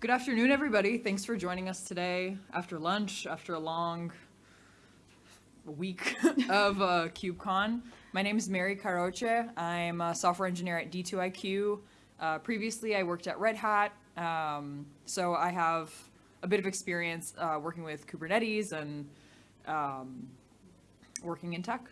Good afternoon, everybody. Thanks for joining us today after lunch, after a long week of uh, KubeCon. My name is Mary Caroche. I'm a software engineer at D2IQ. Uh, previously, I worked at Red Hat, um, so I have a bit of experience uh, working with Kubernetes and um, working in tech.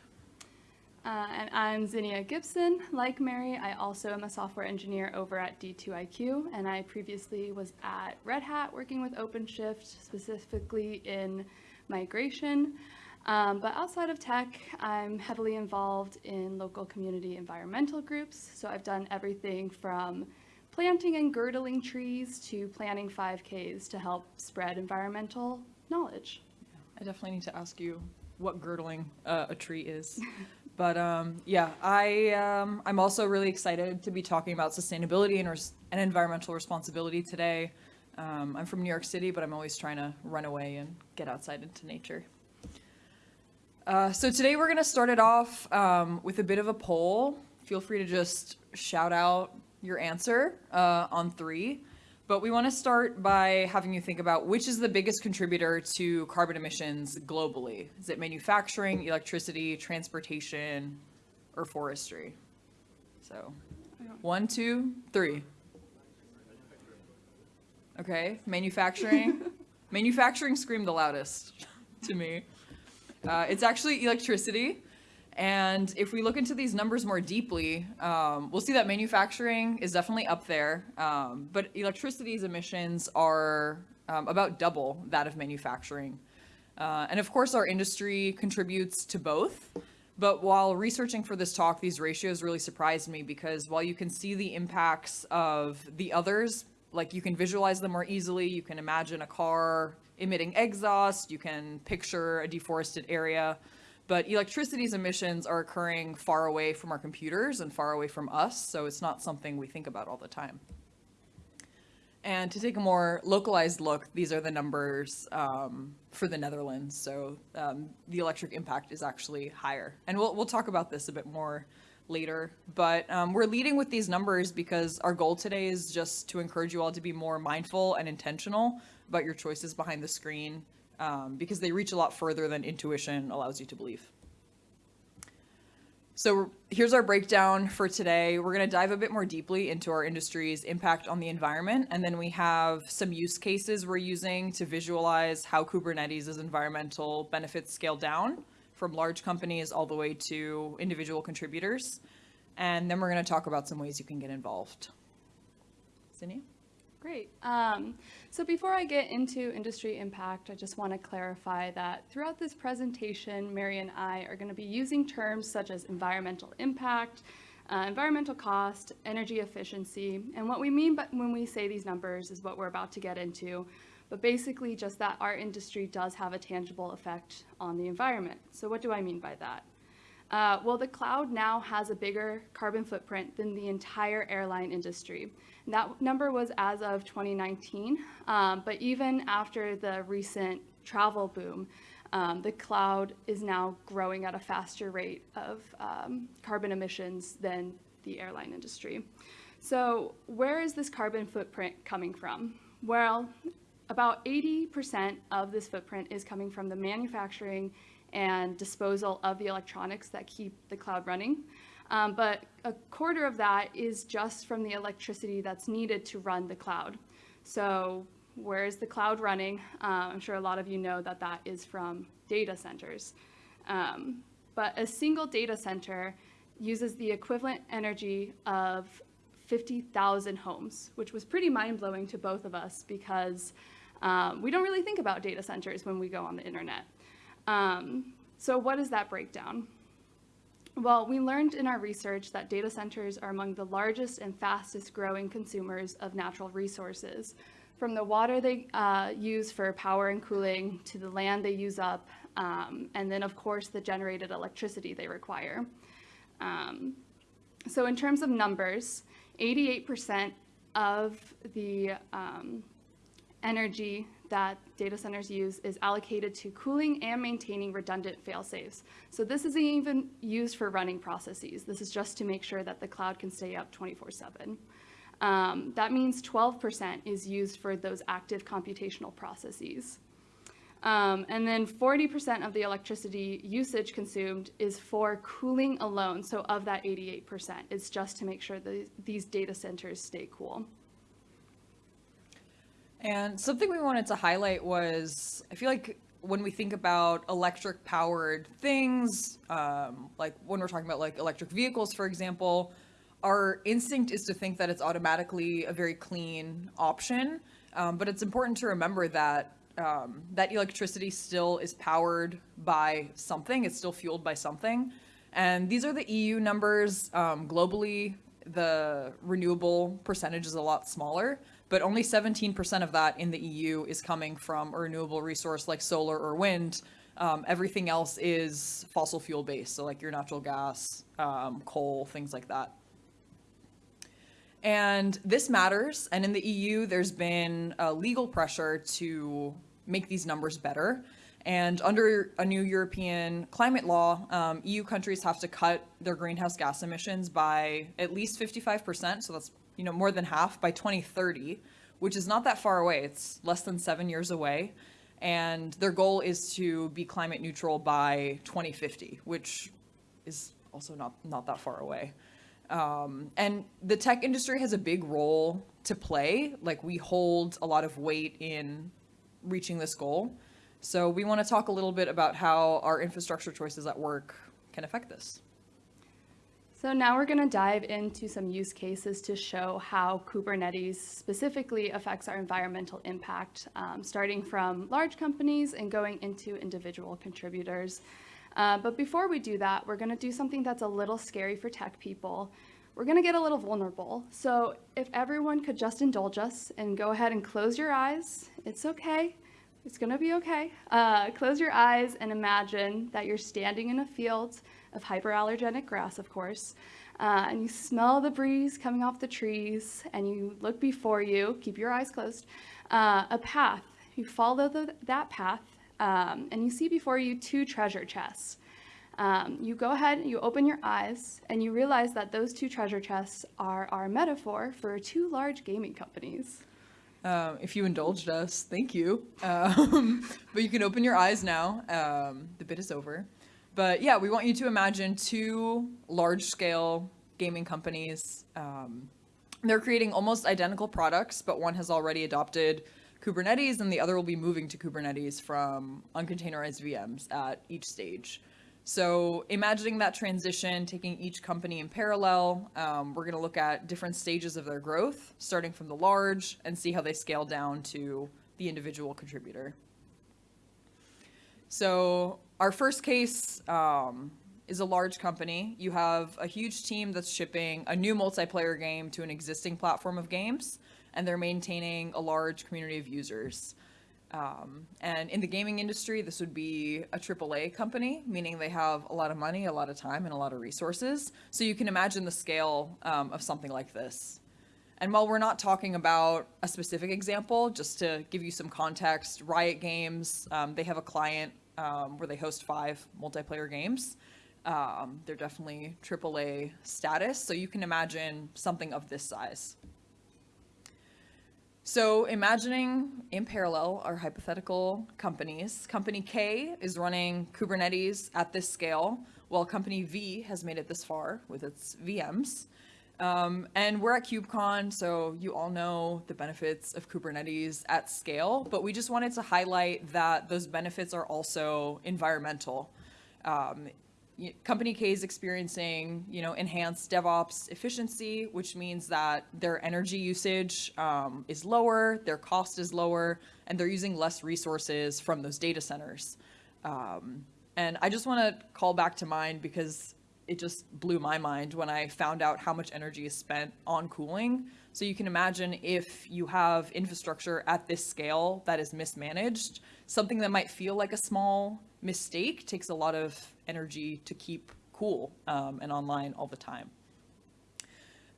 Uh, and I'm Zinnia Gibson. Like Mary, I also am a software engineer over at D2IQ, and I previously was at Red Hat working with OpenShift, specifically in migration. Um, but outside of tech, I'm heavily involved in local community environmental groups. So I've done everything from planting and girdling trees to planning 5Ks to help spread environmental knowledge. I definitely need to ask you what girdling uh, a tree is. But um, yeah, I, um, I'm also really excited to be talking about sustainability and, and environmental responsibility today. Um, I'm from New York City, but I'm always trying to run away and get outside into nature. Uh, so today we're going to start it off um, with a bit of a poll. Feel free to just shout out your answer uh, on three. But we want to start by having you think about which is the biggest contributor to carbon emissions globally. Is it manufacturing, electricity, transportation, or forestry? So one, two, three. Okay, manufacturing. manufacturing screamed the loudest to me. Uh, it's actually electricity. And if we look into these numbers more deeply, um, we'll see that manufacturing is definitely up there, um, but electricity's emissions are um, about double that of manufacturing. Uh, and of course, our industry contributes to both. But while researching for this talk, these ratios really surprised me because while you can see the impacts of the others, like you can visualize them more easily, you can imagine a car emitting exhaust, you can picture a deforested area, but electricity's emissions are occurring far away from our computers and far away from us, so it's not something we think about all the time. And to take a more localized look, these are the numbers um, for the Netherlands. So um, the electric impact is actually higher. And we'll, we'll talk about this a bit more later. But um, we're leading with these numbers because our goal today is just to encourage you all to be more mindful and intentional about your choices behind the screen um, because they reach a lot further than intuition allows you to believe. So here's our breakdown for today. We're going to dive a bit more deeply into our industry's impact on the environment, and then we have some use cases we're using to visualize how Kubernetes' environmental benefits scale down from large companies all the way to individual contributors. And then we're going to talk about some ways you can get involved. Zinnia? Great. Um, so before I get into industry impact, I just want to clarify that throughout this presentation, Mary and I are going to be using terms such as environmental impact, uh, environmental cost, energy efficiency, and what we mean by, when we say these numbers is what we're about to get into, but basically just that our industry does have a tangible effect on the environment. So what do I mean by that? Uh, well, the cloud now has a bigger carbon footprint than the entire airline industry. That number was as of 2019, um, but even after the recent travel boom, um, the cloud is now growing at a faster rate of um, carbon emissions than the airline industry. So where is this carbon footprint coming from? Well, about 80% of this footprint is coming from the manufacturing and disposal of the electronics that keep the cloud running. Um, but a quarter of that is just from the electricity that's needed to run the cloud. So where is the cloud running? Uh, I'm sure a lot of you know that that is from data centers. Um, but a single data center uses the equivalent energy of 50,000 homes, which was pretty mind-blowing to both of us because um, we don't really think about data centers when we go on the internet. Um, so what is that breakdown? Well, we learned in our research that data centers are among the largest and fastest growing consumers of natural resources, from the water they uh, use for power and cooling to the land they use up, um, and then of course the generated electricity they require. Um, so in terms of numbers, 88% of the um, energy that data centers use is allocated to cooling and maintaining redundant fail-safes. So this isn't even used for running processes. This is just to make sure that the cloud can stay up 24-7. Um, that means 12% is used for those active computational processes. Um, and then 40% of the electricity usage consumed is for cooling alone. So of that 88%, it's just to make sure that these data centers stay cool. And something we wanted to highlight was I feel like when we think about electric powered things, um, like when we're talking about like electric vehicles, for example, our instinct is to think that it's automatically a very clean option. Um, but it's important to remember that um, that electricity still is powered by something. It's still fueled by something. And these are the EU numbers. Um, globally, the renewable percentage is a lot smaller, but only 17% of that in the EU is coming from a renewable resource like solar or wind. Um, everything else is fossil fuel based, so like your natural gas, um, coal, things like that. And this matters. And in the EU, there's been a legal pressure to make these numbers better. And under a new European climate law, um, EU countries have to cut their greenhouse gas emissions by at least 55%. So that's you know more than half by 2030, which is not that far away. It's less than seven years away. And their goal is to be climate neutral by 2050, which is also not, not that far away. Um, and the tech industry has a big role to play. Like we hold a lot of weight in reaching this goal. So we want to talk a little bit about how our infrastructure choices at work can affect this. So now we're going to dive into some use cases to show how Kubernetes specifically affects our environmental impact, um, starting from large companies and going into individual contributors. Uh, but before we do that, we're going to do something that's a little scary for tech people. We're going to get a little vulnerable. So if everyone could just indulge us and go ahead and close your eyes, it's okay. It's going to be okay. Uh, close your eyes and imagine that you're standing in a field of hyperallergenic grass, of course, uh, and you smell the breeze coming off the trees, and you look before you, keep your eyes closed, uh, a path. You follow the, that path, um, and you see before you two treasure chests. Um, you go ahead, you open your eyes, and you realize that those two treasure chests are our metaphor for two large gaming companies. Um, if you indulged us, thank you. Um, but you can open your eyes now. Um, the bit is over. But yeah, we want you to imagine two large scale gaming companies. Um, they're creating almost identical products, but one has already adopted Kubernetes and the other will be moving to Kubernetes from uncontainerized VMs at each stage. So imagining that transition, taking each company in parallel, um, we're going to look at different stages of their growth, starting from the large and see how they scale down to the individual contributor. So our first case um, is a large company. You have a huge team that's shipping a new multiplayer game to an existing platform of games, and they're maintaining a large community of users. Um, and in the gaming industry, this would be a AAA company, meaning they have a lot of money, a lot of time, and a lot of resources. So you can imagine the scale um, of something like this. And while we're not talking about a specific example, just to give you some context, Riot Games, um, they have a client um, where they host five multiplayer games. Um, they're definitely AAA status, so you can imagine something of this size. So imagining in parallel our hypothetical companies, company K is running Kubernetes at this scale, while company V has made it this far with its VMs. Um, and we're at KubeCon, so you all know the benefits of Kubernetes at scale, but we just wanted to highlight that those benefits are also environmental. Um, company K is experiencing, you know, enhanced DevOps efficiency, which means that their energy usage um, is lower, their cost is lower, and they're using less resources from those data centers. Um, and I just want to call back to mind because it just blew my mind when I found out how much energy is spent on cooling. So you can imagine if you have infrastructure at this scale that is mismanaged, something that might feel like a small mistake takes a lot of energy to keep cool um, and online all the time.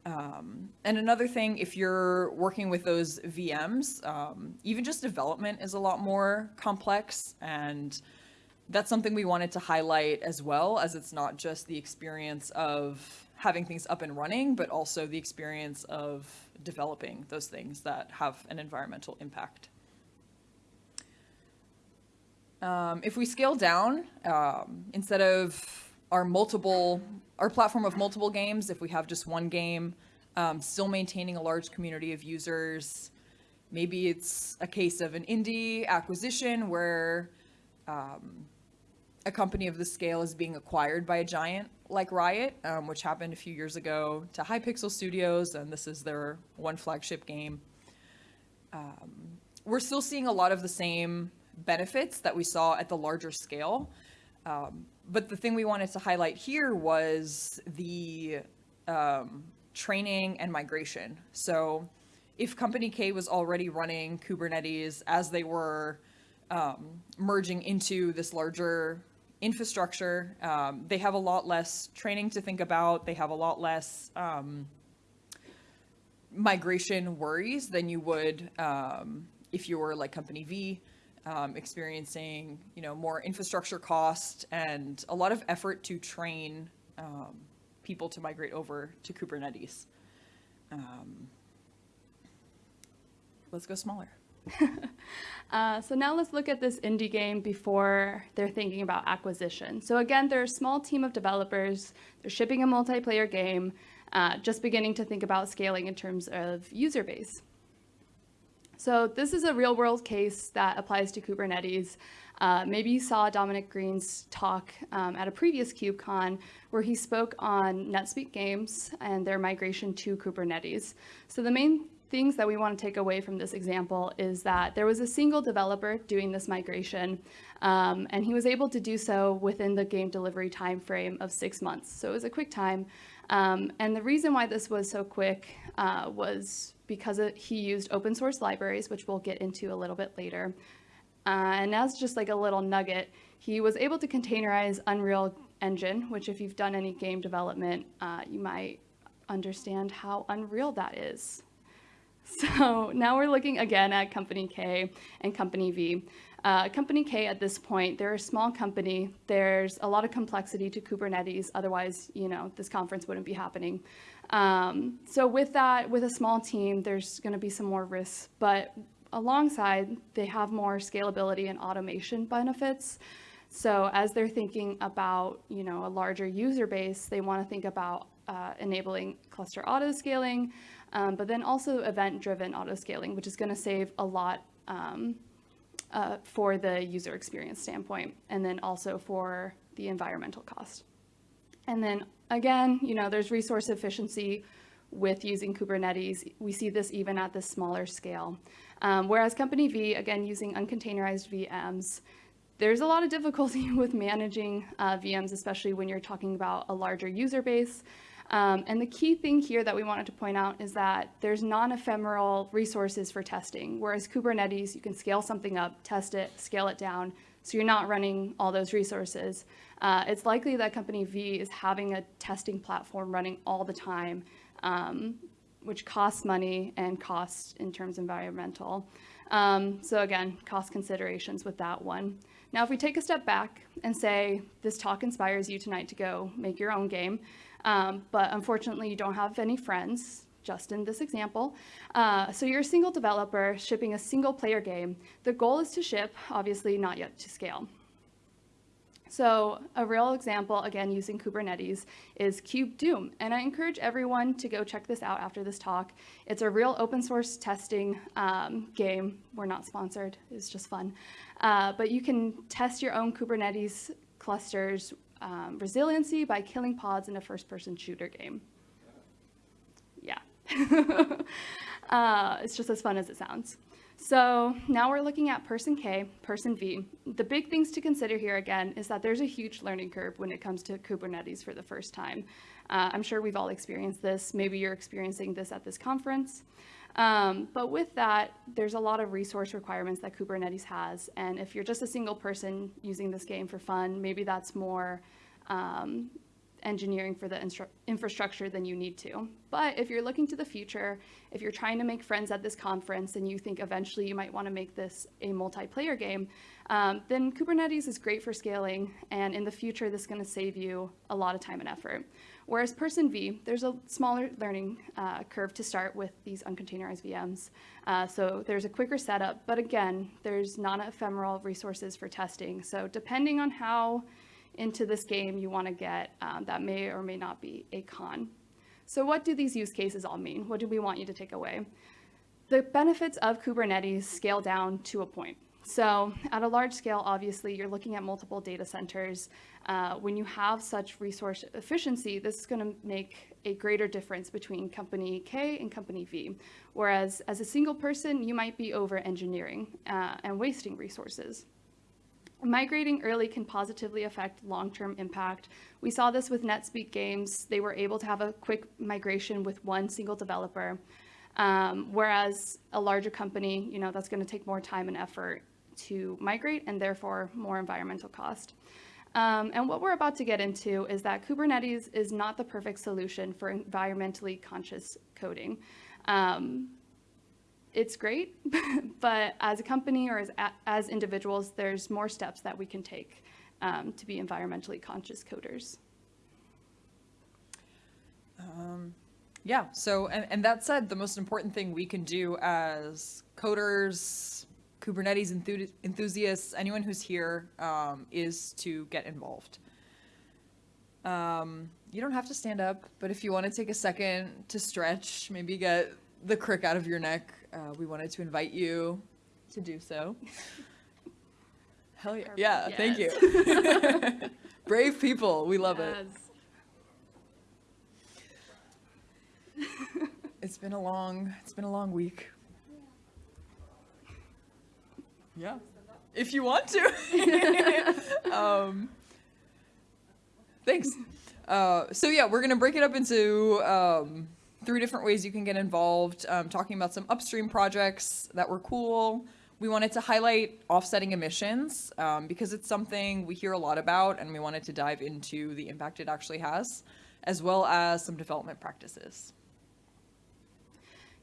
Um, and another thing, if you're working with those VMs, um, even just development is a lot more complex and that's something we wanted to highlight as well as it's not just the experience of having things up and running, but also the experience of developing those things that have an environmental impact. Um, if we scale down, um, instead of our multiple, our platform of multiple games, if we have just one game, um, still maintaining a large community of users, maybe it's a case of an indie acquisition where um, a company of this scale is being acquired by a giant like Riot, um, which happened a few years ago to Hypixel Studios, and this is their one flagship game. Um, we're still seeing a lot of the same benefits that we saw at the larger scale. Um, but the thing we wanted to highlight here was the um, training and migration. So if Company K was already running Kubernetes as they were um, merging into this larger infrastructure, um, they have a lot less training to think about. They have a lot less um, migration worries than you would um, if you were like Company V um, experiencing, you know, more infrastructure cost and a lot of effort to train um, people to migrate over to Kubernetes. Um, let's go smaller. Uh, so now let's look at this indie game before they're thinking about acquisition. So again, they're a small team of developers. They're shipping a multiplayer game, uh, just beginning to think about scaling in terms of user base. So this is a real world case that applies to Kubernetes. Uh, maybe you saw Dominic Green's talk um, at a previous KubeCon where he spoke on NetSpeak Games and their migration to Kubernetes. So the main things that we want to take away from this example is that there was a single developer doing this migration, um, and he was able to do so within the game delivery timeframe of six months. So it was a quick time. Um, and the reason why this was so quick uh, was because it, he used open source libraries, which we'll get into a little bit later. Uh, and as just like a little nugget, he was able to containerize Unreal Engine, which if you've done any game development, uh, you might understand how unreal that is. So now we're looking again at Company K and Company V. Uh, company K at this point, they're a small company. There's a lot of complexity to Kubernetes. Otherwise, you know, this conference wouldn't be happening. Um, so with that, with a small team, there's going to be some more risks. But alongside, they have more scalability and automation benefits. So as they're thinking about, you know, a larger user base, they want to think about uh, enabling cluster auto scaling, um, but then also event-driven auto-scaling, which is going to save a lot um, uh, for the user experience standpoint, and then also for the environmental cost. And then again, you know, there's resource efficiency with using Kubernetes. We see this even at the smaller scale. Um, whereas Company V, again, using uncontainerized VMs, there's a lot of difficulty with managing uh, VMs, especially when you're talking about a larger user base. Um, and the key thing here that we wanted to point out is that there's non-ephemeral resources for testing, whereas Kubernetes, you can scale something up, test it, scale it down, so you're not running all those resources. Uh, it's likely that company V is having a testing platform running all the time, um, which costs money and costs in terms of environmental. Um, so again, cost considerations with that one. Now, if we take a step back and say this talk inspires you tonight to go make your own game, um, but unfortunately you don't have any friends, just in this example. Uh, so you're a single developer shipping a single player game. The goal is to ship, obviously not yet to scale. So a real example, again, using Kubernetes is KubeDoom. And I encourage everyone to go check this out after this talk. It's a real open source testing um, game. We're not sponsored, it's just fun. Uh, but you can test your own Kubernetes clusters um, resiliency by killing pods in a first-person shooter game. Yeah. uh, it's just as fun as it sounds. So now we're looking at person K, person V. The big things to consider here again is that there's a huge learning curve when it comes to Kubernetes for the first time. Uh, I'm sure we've all experienced this. Maybe you're experiencing this at this conference. Um, but with that, there's a lot of resource requirements that Kubernetes has. And if you're just a single person using this game for fun, maybe that's more um, engineering for the infrastructure than you need to. But if you're looking to the future, if you're trying to make friends at this conference and you think eventually you might want to make this a multiplayer game, um, then Kubernetes is great for scaling. And in the future, this is going to save you a lot of time and effort. Whereas person V, there's a smaller learning uh, curve to start with these uncontainerized VMs. Uh, so there's a quicker setup, but again, there's non-ephemeral resources for testing. So depending on how into this game you want to get, um, that may or may not be a con. So what do these use cases all mean? What do we want you to take away? The benefits of Kubernetes scale down to a point. So at a large scale, obviously, you're looking at multiple data centers. Uh, when you have such resource efficiency, this is going to make a greater difference between company K and company V. Whereas as a single person, you might be over engineering uh, and wasting resources. Migrating early can positively affect long-term impact. We saw this with NetSpeak Games. They were able to have a quick migration with one single developer. Um, whereas a larger company, you know, that's going to take more time and effort to migrate and therefore more environmental cost. Um, and what we're about to get into is that Kubernetes is not the perfect solution for environmentally conscious coding. Um, it's great, but as a company or as, as individuals, there's more steps that we can take um, to be environmentally conscious coders. Um, yeah, so, and, and that said, the most important thing we can do as coders, Kubernetes enthu- enthusiasts, anyone who's here, um, is to get involved. Um, you don't have to stand up, but if you want to take a second to stretch, maybe get the crick out of your neck, uh, we wanted to invite you to do so. Hell yeah. Yeah, thank you. Brave people. We love it. It's been a long, it's been a long week. Yeah, if you want to. um, thanks. Uh, so yeah, we're gonna break it up into um, three different ways you can get involved. Um, talking about some upstream projects that were cool. We wanted to highlight offsetting emissions um, because it's something we hear a lot about, and we wanted to dive into the impact it actually has, as well as some development practices.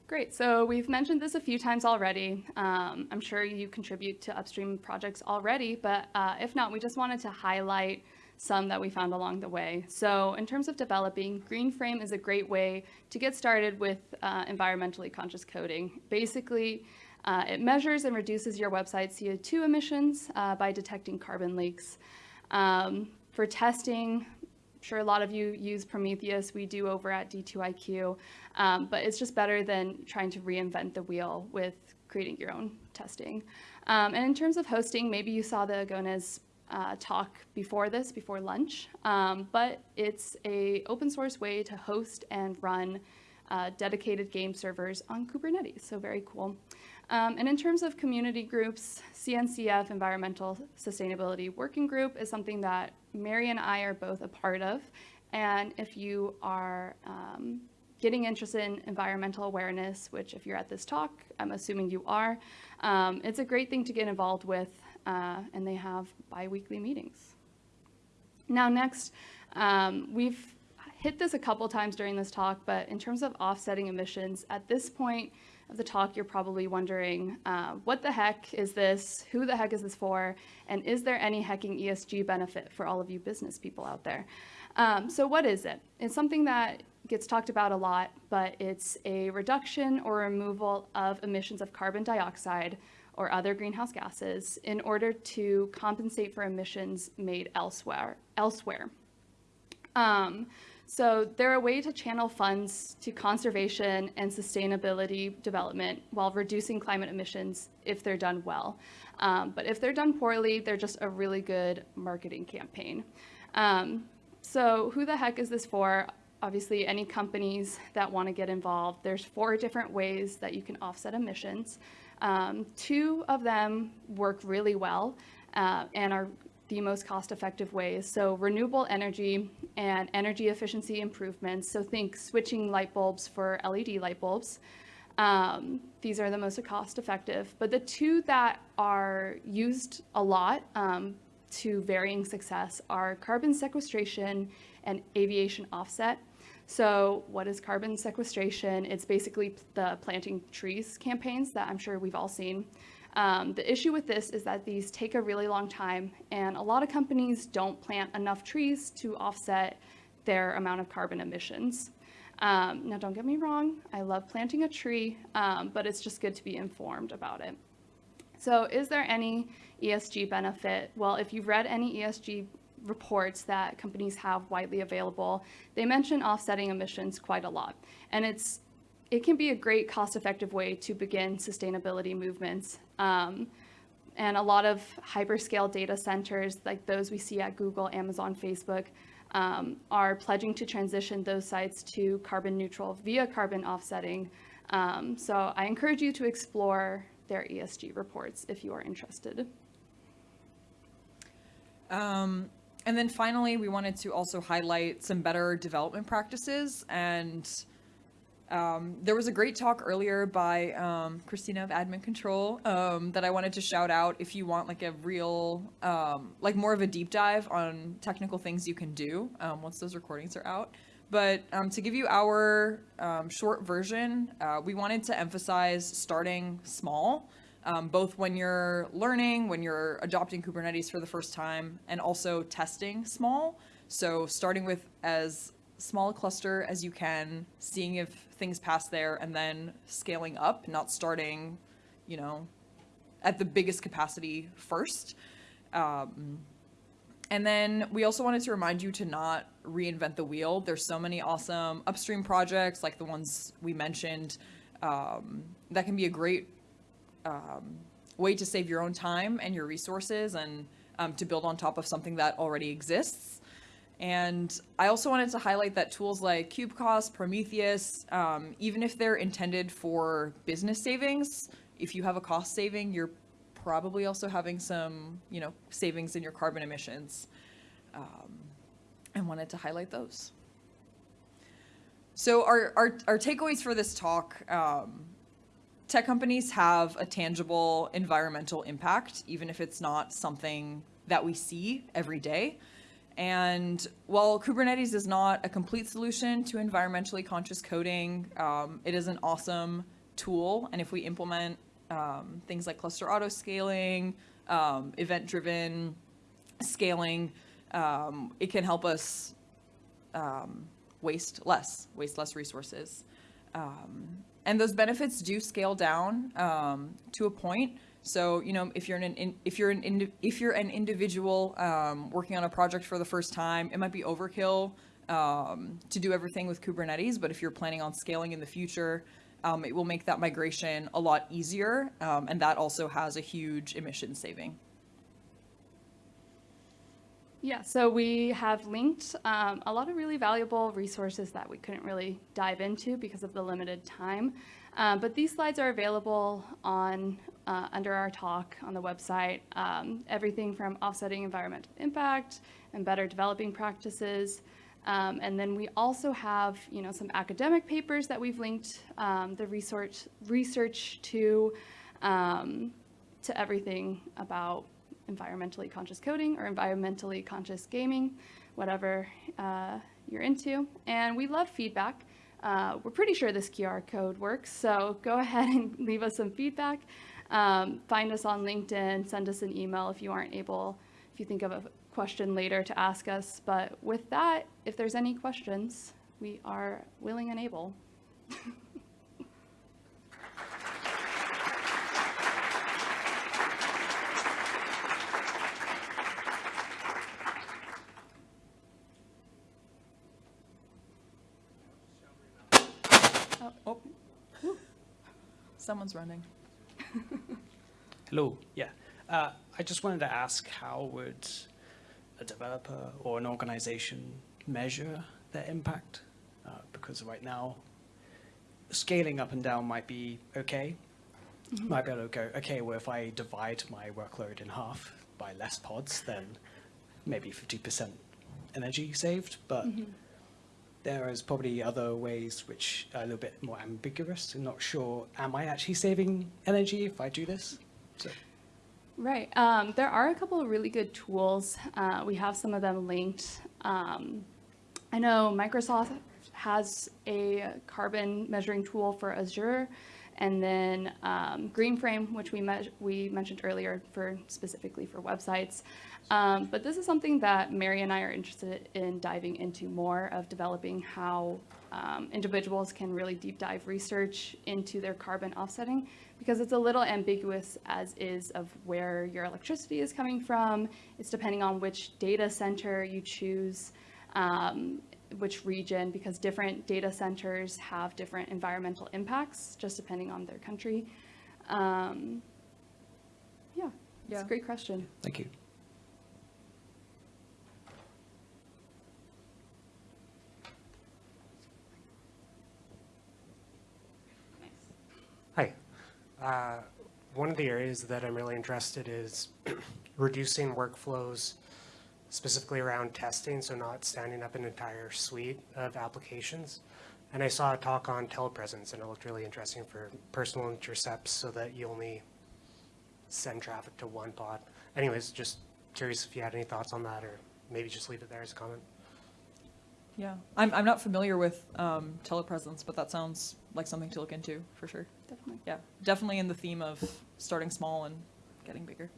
Great, so we've mentioned this a few times already. Um, I'm sure you contribute to upstream projects already, but uh, if not, we just wanted to highlight some that we found along the way. So in terms of developing, Greenframe is a great way to get started with uh, environmentally conscious coding. Basically, uh, it measures and reduces your website's CO2 emissions uh, by detecting carbon leaks. Um, for testing, sure a lot of you use Prometheus. We do over at D2IQ, um, but it's just better than trying to reinvent the wheel with creating your own testing. Um, and in terms of hosting, maybe you saw the Agones uh, talk before this, before lunch, um, but it's a open source way to host and run uh, dedicated game servers on Kubernetes, so very cool. Um, and in terms of community groups, CNCF Environmental Sustainability Working Group is something that Mary and I are both a part of. And if you are um, getting interested in environmental awareness, which if you're at this talk, I'm assuming you are, um, it's a great thing to get involved with, uh, and they have bi-weekly meetings. Now next, um, we've hit this a couple times during this talk, but in terms of offsetting emissions, at this point, of the talk, you're probably wondering, uh, what the heck is this? Who the heck is this for? And is there any hacking ESG benefit for all of you business people out there? Um, so what is it? It's something that gets talked about a lot, but it's a reduction or removal of emissions of carbon dioxide or other greenhouse gases in order to compensate for emissions made elsewhere. elsewhere. Um, so they're a way to channel funds to conservation and sustainability development while reducing climate emissions if they're done well. Um, but if they're done poorly, they're just a really good marketing campaign. Um, so who the heck is this for? Obviously, any companies that want to get involved. There's four different ways that you can offset emissions. Um, two of them work really well uh, and are the most cost-effective ways. So renewable energy and energy efficiency improvements. So think switching light bulbs for LED light bulbs. Um, these are the most cost-effective. But the two that are used a lot um, to varying success are carbon sequestration and aviation offset. So what is carbon sequestration? It's basically the planting trees campaigns that I'm sure we've all seen. Um, the issue with this is that these take a really long time and a lot of companies don't plant enough trees to offset their amount of carbon emissions. Um, now, don't get me wrong, I love planting a tree, um, but it's just good to be informed about it. So, is there any ESG benefit? Well, if you've read any ESG reports that companies have widely available, they mention offsetting emissions quite a lot. And it's it can be a great cost-effective way to begin sustainability movements. Um, and a lot of hyperscale data centers, like those we see at Google, Amazon, Facebook, um, are pledging to transition those sites to carbon neutral via carbon offsetting. Um, so I encourage you to explore their ESG reports if you are interested. Um, and then finally, we wanted to also highlight some better development practices. And um, there was a great talk earlier by um, Christina of Admin Control um, that I wanted to shout out if you want like a real, um, like more of a deep dive on technical things you can do um, once those recordings are out. But um, to give you our short version, uh, we wanted to emphasize starting small, both when you're learning, when you're adopting Kubernetes for the first time, and also testing small. So starting with as small cluster as you can, seeing if things pass there, and then scaling up, not starting, you know, at the biggest capacity first. Um, and then we also wanted to remind you to not reinvent the wheel. There's so many awesome upstream projects like the ones we mentioned um, that can be a great um, way to save your own time and your resources and um, to build on top of something that already exists. And I also wanted to highlight that tools like KubeCost, Prometheus, um, even if they're intended for business savings, if you have a cost saving, you're probably also having some, you know, savings in your carbon emissions. Um, wanted to highlight those. So our, our, our takeaways for this talk, um, tech companies have a tangible environmental impact, even if it's not something that we see every day. And while Kubernetes is not a complete solution to environmentally conscious coding, um, it is an awesome tool. And if we implement um, things like cluster auto scaling, um, event driven scaling, um, it can help us um, waste less, waste less resources. Um, and those benefits do scale down to a point. So you know, if you're an if you're an if you're an individual um, working on a project for the first time, it might be overkill um, to do everything with Kubernetes. But if you're planning on scaling in the future, um, it will make that migration a lot easier, um, and that also has a huge emission saving. Yeah, so we have linked um, a lot of really valuable resources that we couldn't really dive into because of the limited time. Um, but these slides are available on uh, under our talk on the website. Um, everything from offsetting environmental impact and better developing practices. Um, and then we also have, you know, some academic papers that we've linked um, the research research to um, to everything about environmentally conscious coding or environmentally conscious gaming, whatever uh, you're into. And we love feedback. Uh, we're pretty sure this QR code works, so go ahead and leave us some feedback. Um, find us on LinkedIn, send us an email if you aren't able, if you think of a question later to ask us. But with that, if there's any questions, we are willing and able. Oh, someone's running. Hello. Yeah. Uh, I just wanted to ask how would a developer or an organization measure their impact? Uh, because right now, scaling up and down might be okay. Might be able to go, okay, well, if I divide my workload in half by less pods, then maybe 50% energy saved. But there is probably other ways which are a little bit more ambiguous and not sure, am I actually saving energy if I do this? So. Right. Um, there are a couple of really good tools. Uh, we have some of them linked. Um, I know Microsoft has a carbon measuring tool for Azure, And then um, Green Frame, which we, we mentioned earlier for specifically for websites. Um, but this is something that Mary and I are interested in diving into more of developing how um, individuals can really deep dive research into their carbon offsetting because it's a little ambiguous as is of where your electricity is coming from. It's depending on which data center you choose, um, which region, because different data centers have different environmental impacts just depending on their country. Um, yeah, it's Yeah. a great question. Thank you. Hi. Uh, One of the areas that I'm really interested in is reducing workflows specifically around testing, so not standing up an entire suite of applications. And I saw a talk on telepresence, and it looked really interesting for personal intercepts so that you only send traffic to one pod. Anyways, just curious if you had any thoughts on that, or maybe just leave it there as a comment. Yeah, I'm, I'm not familiar with um, telepresence, but that sounds like something to look into for sure. Definitely. Yeah, definitely in the theme of starting small and getting bigger.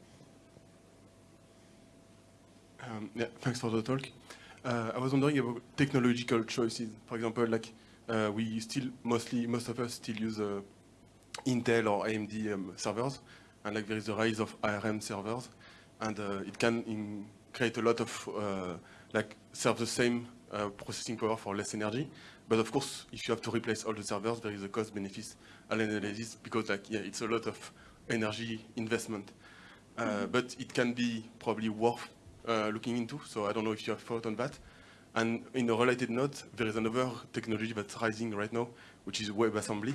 Um, yeah, thanks for the talk. Uh, I was wondering about technological choices. For example, like uh, we still mostly, most of us still use uh, Intel or AMD um, servers, and like there is a rise of ARM servers, and uh, it can in, create a lot of uh, like serve the same uh, processing power for less energy. But of course, if you have to replace all the servers, there is a cost benefit analysis because like yeah, it's a lot of energy investment. Uh, but it can be probably worth looking into. So I don't know if you have thought on that. And in a related note, there is another technology that's rising right now, which is WebAssembly.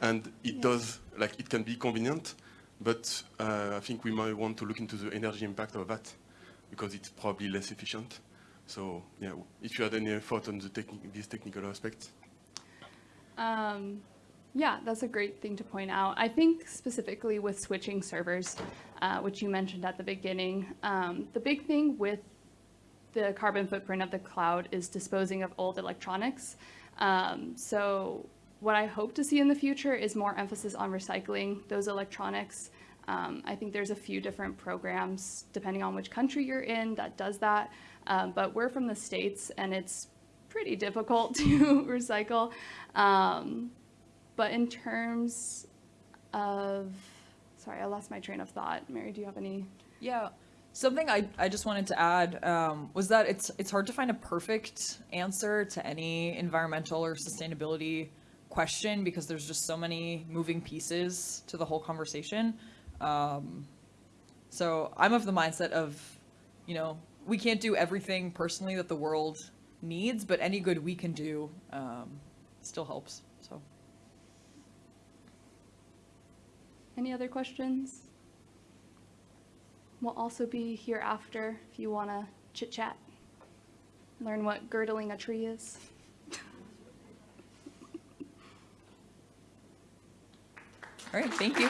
And it does, like, it can be convenient, but uh, I think we might want to look into the energy impact of that because it's probably less efficient. So, yeah, if you had any thought on the techni- these technical aspects. Um, yeah, that's a great thing to point out. I think specifically with switching servers, uh, which you mentioned at the beginning, um, the big thing with the carbon footprint of the cloud is disposing of old electronics. Um, so what I hope to see in the future is more emphasis on recycling those electronics. Um, I think there's a few different programs, depending on which country you're in, that does that. Um, but we're from the States, and it's pretty difficult to recycle. Um, but in terms of, sorry, I lost my train of thought. Mary, do you have any? Yeah, something I, I just wanted to add um, was that it's it's hard to find a perfect answer to any environmental or sustainability question because there's just so many moving pieces to the whole conversation. Um, so I'm of the mindset of, you know, we can't do everything personally that the world needs, but any good we can do um, still helps. So. Any other questions? We'll also be here after if you want to chit chat, learn what girdling a tree is. All right, thank you.